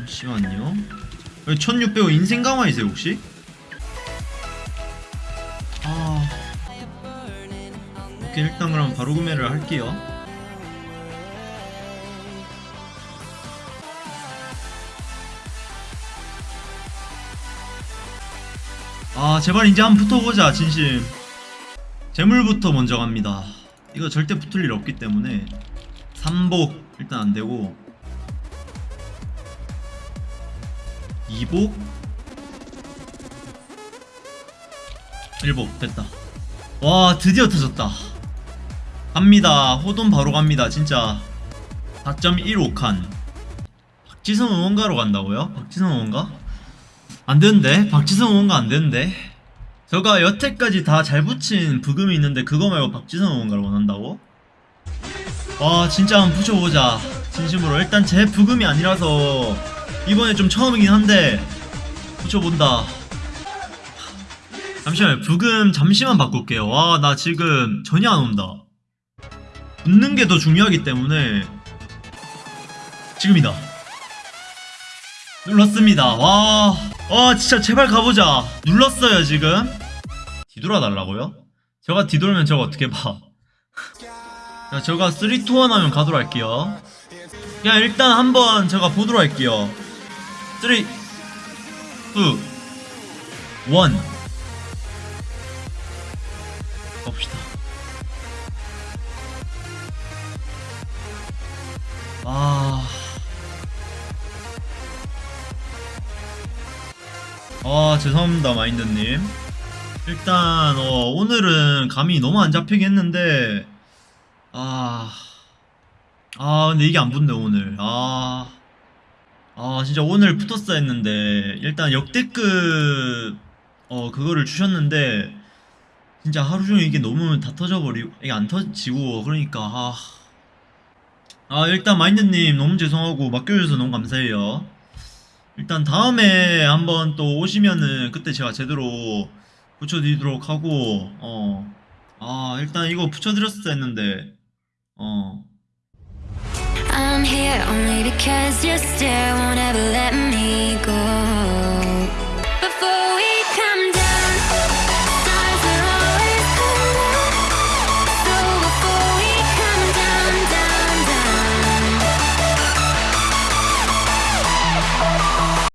잠시만요. 1600원 인생 강화이세요 혹시? 아. 오케이 일단 그럼 바로 구매를 할게요. 아 제발 이제 한번 붙어보자 진심. 재물부터 먼저 갑니다. 이거 절대 붙을 일 없기 때문에 3복 일단 안되고 2복? 1복 됐다. 와 드디어 터졌다. 갑니다. 호돈 바로 갑니다 진짜. 4.15칸. 박지성 응원가로 간다고요? 박지성 응원가? 안되는데? 박지성 응원가 안되는데? 제가 여태까지 다 잘 붙인 부금이 있는데 그거 말고 박지성 응원가를 원한다고? 와 진짜 한번 붙여보자. 진심으로. 일단 제 부금이 아니라서 이번에 좀 처음이긴 한데 붙여본다. 잠시만요. 부금 잠시만 바꿀게요. 와 나 지금 전혀 안 온다. 붙는 게 더 중요하기 때문에 지금이다. 눌렀습니다. 와, 와 진짜 제발 가보자. 눌렀어요 지금. 뒤돌아 달라고요? 제가 뒤돌면 저거 어떻게 봐. 자, 제가 3, 2, 1 하면 가도록 할게요. 그냥 일단 한번 제가 보도록 할게요 3 2 1 봅시다. 아... 아 죄송합니다 마인드님. 일단 어, 오늘은 감이 너무 안 잡히게 했는데 아... 아 근데 이게 안 붙네 오늘. 아... 아 진짜 오늘 붙었어 했는데 일단 역대급 어 그거를 주셨는데 진짜 하루 종일 이게 너무 다 터져버리고 이게 안 터지고 그러니까 아... 아 일단 마인드님 너무 죄송하고 맡겨주셔서 너무 감사해요. 일단 다음에 한번 또 오시면은 그때 제가 제대로 붙여드리도록 하고 어. 아 일단 이거 붙여드렸어 했는데 어 Cause your stare won't ever let